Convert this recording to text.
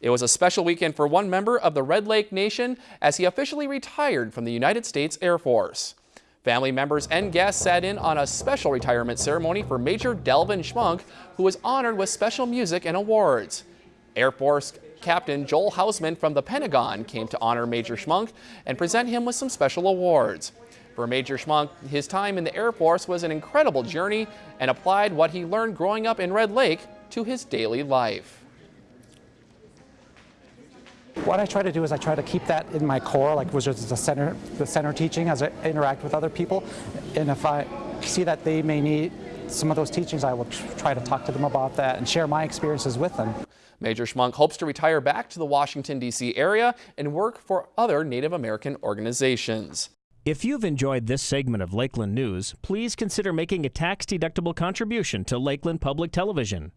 It was a special weekend for one member of the Red Lake Nation as he officially retired from the United States Air Force. Family members and guests sat in on a special retirement ceremony for Major Delvin Schmunk, who was honored with special music and awards. Air Force Captain Joel Hausman from the Pentagon came to honor Major Schmunk and present him with some special awards. For Major Schmunk, his time in the Air Force was an incredible journey and applied what he learned growing up in Red Lake to his daily life. What I try to do is I try to keep that in my core, like which is the center, the center teaching as I interact with other people. And if I see that they may need some of those teachings, I will try to talk to them about that and share my experiences with them. Major Schmunk hopes to retire back to the Washington, D.C. area and work for other Native American organizations. If you've enjoyed this segment of Lakeland News, please consider making a tax-deductible contribution to Lakeland Public Television.